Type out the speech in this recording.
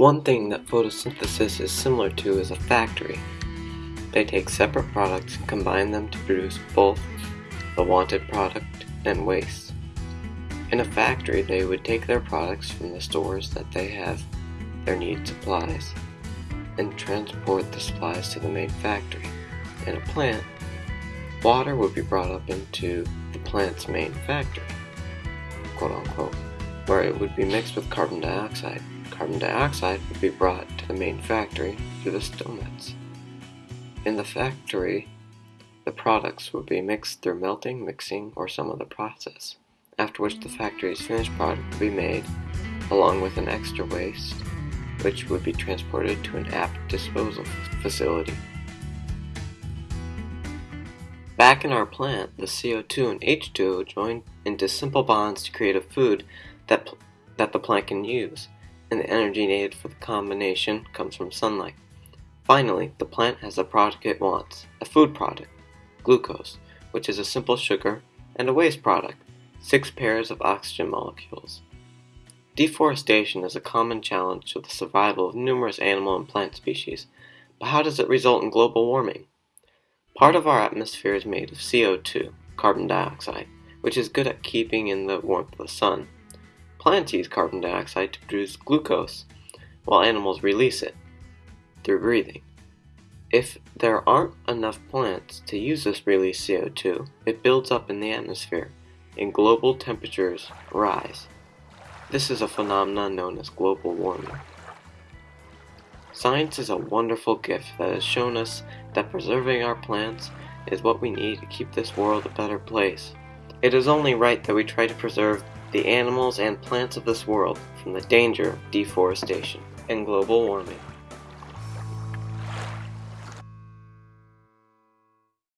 One thing that photosynthesis is similar to is a factory. They take separate products and combine them to produce both the wanted product and waste. In a factory, they would take their products from the stores that they have their need supplies and transport the supplies to the main factory. In a plant, water would be brought up into the plant's main factory, quote unquote, where it would be mixed with carbon dioxide. Carbon dioxide would be brought to the main factory through the stomats. In the factory, the products would be mixed through melting, mixing, or some other process, after which the factory's finished product would be made, along with an extra waste, which would be transported to an apt disposal facility. Back in our plant, the CO2 and H2O join into simple bonds to create a food that, that the plant can use, and the energy needed for the combination comes from sunlight. Finally, the plant has the product it wants, a food product, glucose, which is a simple sugar, and a waste product, six pairs of oxygen molecules. Deforestation is a common challenge to the survival of numerous animal and plant species, but how does it result in global warming? Part of our atmosphere is made of CO2, carbon dioxide, which is good at keeping in the warmth of the sun. Plants use carbon dioxide to produce glucose, while animals release it through breathing. If there aren't enough plants to use this released CO2, it builds up in the atmosphere, and global temperatures rise. This is a phenomenon known as global warming. Science is a wonderful gift that has shown us that preserving our plants is what we need to keep this world a better place. It is only right that we try to preserve the animals and plants of this world from the danger of deforestation and global warming.